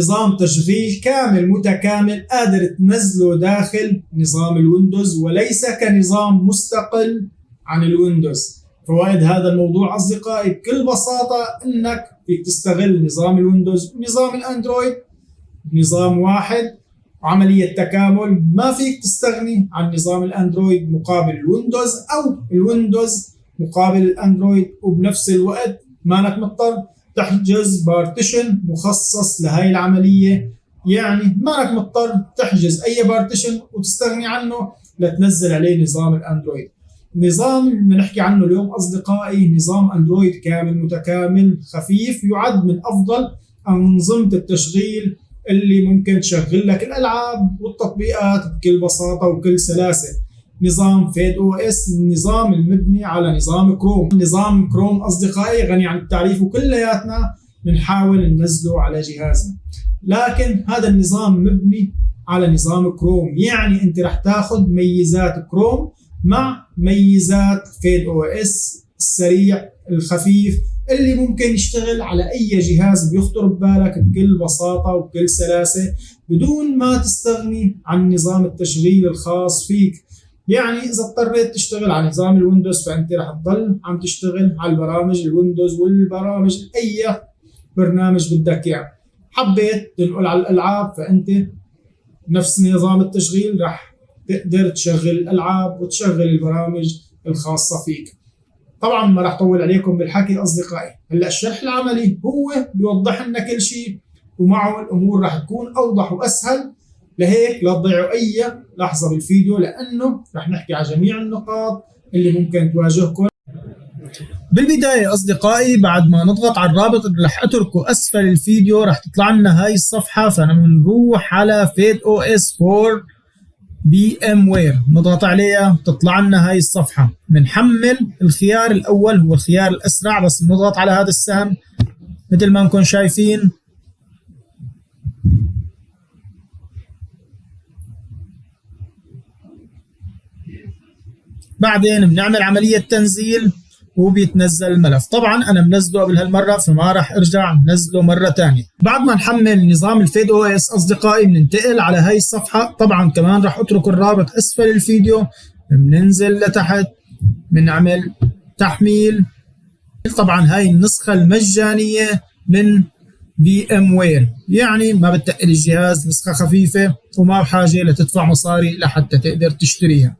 نظام تشغيل كامل متكامل قادر تنزله داخل نظام الويندوز وليس كنظام مستقل عن الويندوز. فوائد هذا الموضوع أصدقائي بكل بساطة أنك فيك تستغل نظام الويندوز ونظام الأندرويد بنظام واحد وعملية تكامل ما فيك تستغني عن نظام الأندرويد مقابل الويندوز أو الويندوز مقابل الأندرويد وبنفس الوقت ما انك مضطر تحجز partition مخصص لهي العملية. يعني ما انك مضطر تحجز أي partition وتستغني عنه لتنزل عليه نظام الأندرويد. نظام بنحكي عنه اليوم أصدقائي نظام أندرويد كامل متكامل خفيف يعد من أفضل أنظمة التشغيل اللي ممكن تشغل لك الألعاب والتطبيقات بكل بساطة وكل سلاسة. نظام FydeOS النظام المبني على نظام كروم. نظام كروم أصدقائي غني عن التعريف وكلياتنا بنحاول ننزله على جهازنا. لكن هذا النظام مبني على نظام كروم. يعني أنت رح تاخذ ميزات كروم مع ميزات FydeOS السريع الخفيف اللي ممكن يشتغل على أي جهاز بيخطر ببالك بكل بساطة وبكل سلاسة بدون ما تستغني عن نظام التشغيل الخاص فيك. يعني إذا اضطريت تشتغل على نظام الويندوز فأنت رح تضل عم تشتغل على البرامج الويندوز والبرامج أي برنامج بدك اياه حبيت تنقل على الألعاب فأنت نفس نظام التشغيل رح تقدر تشغل الألعاب وتشغل البرامج الخاصة فيك. طبعا ما راح اطول عليكم بالحكي أصدقائي. هلأ الشرح العملي هو بيوضح لنا كل شيء ومعه الأمور راح تكون أوضح وأسهل. لهيك لا تضيعوا أي لحظة بالفيديو لأنه راح نحكي على جميع النقاط اللي ممكن تواجهكم. بالبداية أصدقائي بعد ما نضغط على الرابط اللي رح أتركه أسفل الفيديو رح تطلع لنا هاي الصفحة فنروح على فيد أو اس 4 بي ام وير نضغط عليها تطلع لنا هاي الصفحة. بنحمل الخيار الأول هو الخيار الأسرع بس نضغط على هذا السهم. مثل ما نكون شايفين بعدين بنعمل عملية تنزيل وبيتنزل الملف طبعا أنا منزله قبل هالمرة فما راح أرجع منزله مرة ثانية بعد ما نحمل نظام ال FydeOS أصدقائي بننتقل على هاي الصفحة. طبعا كمان راح أترك الرابط أسفل الفيديو. بننزل لتحت بنعمل تحميل. طبعا هاي النسخة المجانية من VMware يعني ما بتقل الجهاز نسخة خفيفة وما بحاجة لتدفع مصاري لحتى تقدر تشتريها.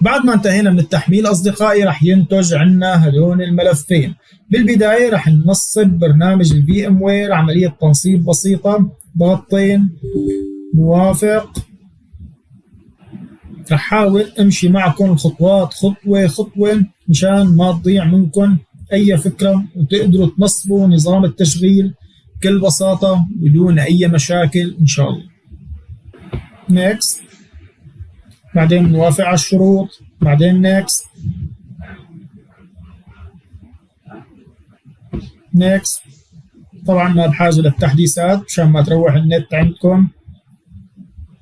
بعد ما انتهينا من التحميل أصدقائي رح ينتج عنا هدول الملفين. بالبداية رح ننصب برنامج ال VMware عملية تنصيب بسيطة. ضغطين موافق. رح حاول أمشي معكم الخطوات خطوة خطوة مشان ما تضيع منكم أي فكرة وتقدروا تنصبوا نظام التشغيل بكل بساطة بدون أي مشاكل إن شاء الله. Next. بعدين نوافق على الشروط. بعدين Next Next طبعا ما بحاجة للتحديثات مشان ما تروح النت عندكم.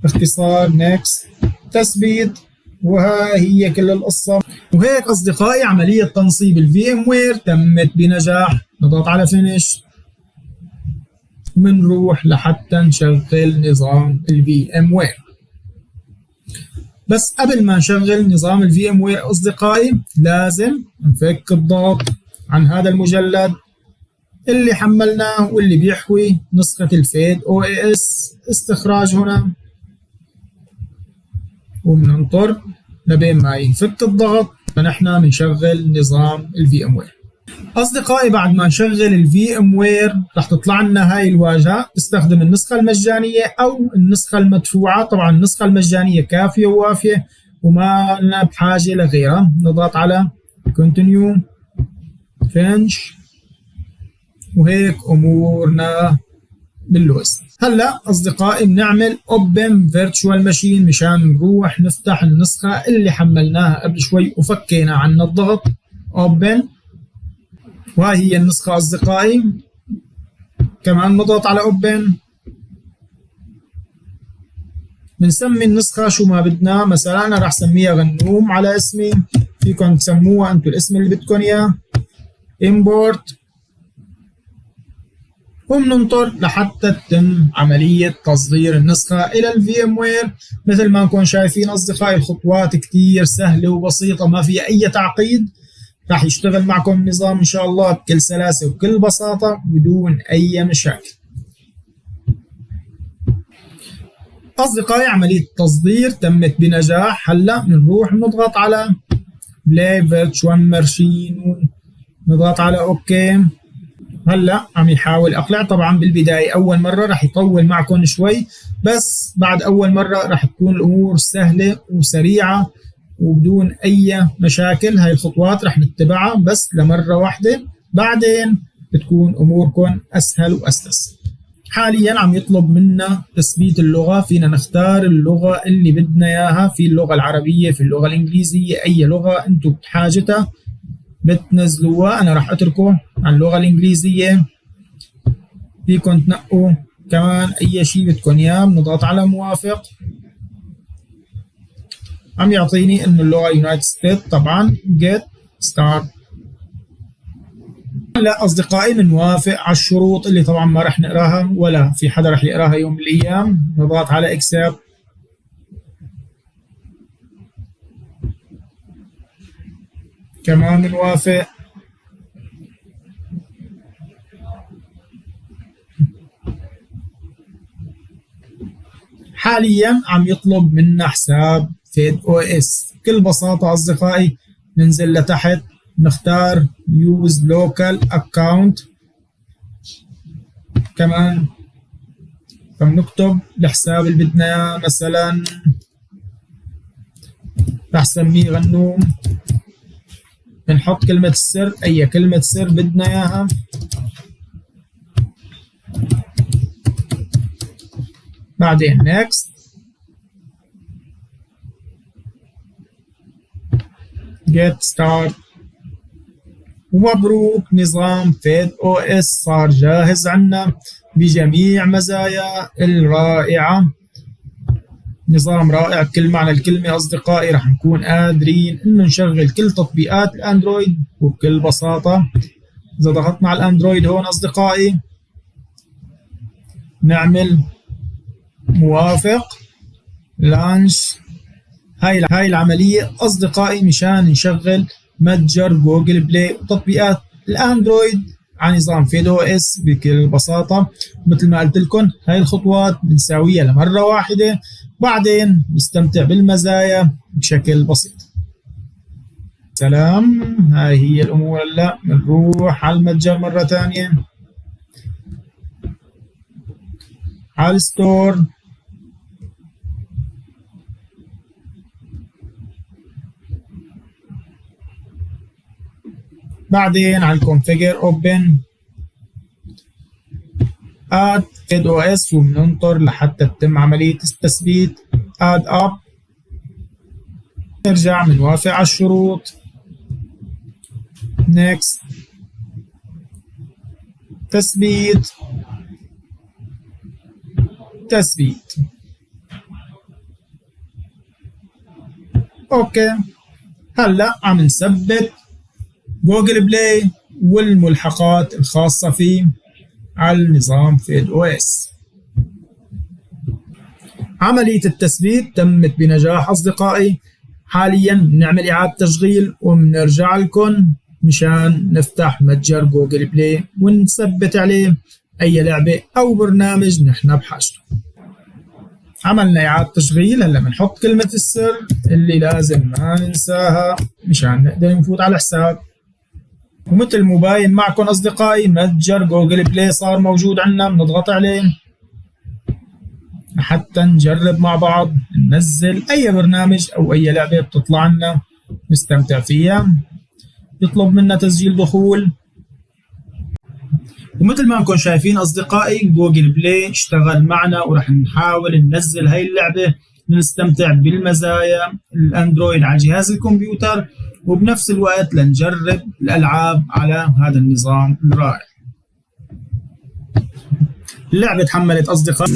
باختصار Next تثبيت. وها هي كل القصة. وهيك أصدقائي عملية تنصيب ال VMware تمت بنجاح. نضغط على Finish ومنروح لحتى نشغل نظام ال VMware بس قبل ما نشغل نظام ال VMware أصدقائي لازم نفك الضغط عن هذا المجلد اللي حملناه واللي بيحوي نسخة ال FydeOS استخراج هنا. وبننطر لبين ما ينفك الضغط. فنحن بنشغل نظام ال VMware أصدقائي بعد ما نشغل ال VMware رح تطلع لنا هاي الواجهة. تستخدم النسخة المجانية أو النسخة المدفوعة. طبعا النسخة المجانية كافية ووافية وما لنا بحاجة لغيرها نضغط على continue finish وهيك أمورنا باللوز هلأ أصدقائي بنعمل open virtual machine مشان نروح نفتح النسخة اللي حملناها قبل شوي وفكينا عنا الضغط. Open وهي هي النسخة أصدقائي كمان نضغط على Open بنسمي النسخة شو ما بدنا. مثلا أنا راح سميها غنوم على اسمي. فيكم تسموها أنتم الاسم اللي بدكم إياه. Import. وبننطر لحتى تتم عملية تصدير النسخة إلى ال VMware مثل ما نكون شايفين أصدقائي الخطوات كتير سهلة وبسيطة ما فيها أي تعقيد. راح يشتغل معكم النظام إن شاء الله بكل سلاسة وبكل بساطة بدون أي مشاكل. أصدقائي عملية التصدير تمت بنجاح. هلأ بنروح نضغط على play virtual machine نضغط على OK. هلأ عم يحاول أقلع. طبعا بالبداية أول مرة راح يطول معكم شوي بس بعد أول مرة راح تكون الأمور سهلة وسريعة. وبدون أي مشاكل. هاي الخطوات راح نتبعها بس لمرة واحدة. بعدين بتكون أموركم أسهل وأسلس. حاليا عم يطلب منا تثبيت اللغة. فينا نختار اللغة اللي بدنا إياها. في اللغة العربية في اللغة الإنجليزية أي لغة أنتم بحاجتها بتنزلوها. أنا راح اتركه على اللغة الإنجليزية. فيكم تنقوا كمان أي شيء بدكم إياه. بنضغط على موافق. عم يعطيني إنه اللغة United States طبعا get start هلا أصدقائي بنوافق على الشروط اللي طبعا ما رح نقراها ولا في حدا رح يقراها يوم من الأيام. نضغط على accept كمان بنوافق حاليا عم يطلب منا حساب. فيد أو اس بكل بساطة أصدقائي ننزل لتحت نختار use local account. كمان فبنكتب الحساب اللي بدنا اياه مثلا رح سميه غنوم. بنحط كلمة السر أي كلمة سر بدنا إياها. بعدين next. Get start. ومبروك نظام فيد أو إس. صار جاهز عنا بجميع مزايا الرائعة. نظام رائع بكل معنى الكلمة أصدقائي رح نكون قادرين إنه نشغل كل تطبيقات الأندرويد وبكل بساطة. إذا ضغطنا على الأندرويد هون أصدقائي نعمل موافق. launch هاي هاي العملية. أصدقائي مشان نشغل متجر جوجل بلاي وتطبيقات الأندرويد على نظام FydeOS بكل بساطة. مثل ما قلت لكم هاي الخطوات بنساويها لمرة واحدة بعدين نستمتع بالمزايا بشكل بسيط. سلام. هاي هي الأمور هلأ. بنروح على المتجر مرة ثانية. على ال store. بعدين على ال configure open add FydeOS وبننطر لحتى تتم عملية التثبيت. set up نرجع بنوافق على الشروط. Next. تثبيت. تثبيت. OK هلا عم نثبت. جوجل بلاي والملحقات الخاصة فيه على النظام FydeOS عملية التثبيت تمت بنجاح أصدقائي. حاليا بنعمل إعادة تشغيل وبنرجع لكم مشان نفتح متجر جوجل بلاي ونثبت عليه أي لعبة أو برنامج نحن بحاجته. عملنا إعادة تشغيل. هلأ بنحط كلمة السر اللي لازم ما ننساها مشان نقدر نفوت على الحساب. ومثل مباين معكم أصدقائي متجر جوجل بلاي صار موجود عندنا بنضغط عليه. حتى نجرب مع بعض ننزل أي برنامج أو أي لعبة بتطلع لنا نستمتع فيها. يطلب منا تسجيل دخول. ومثل ما انكم شايفين أصدقائي جوجل بلاي اشتغل معنا وراح نحاول ننزل هاي اللعبة نستمتع بالمزايا الأندرويد على جهاز الكمبيوتر. وبنفس الوقت لنجرب الألعاب على هذا النظام الرائع. اللعبة تحملت أصدقاء.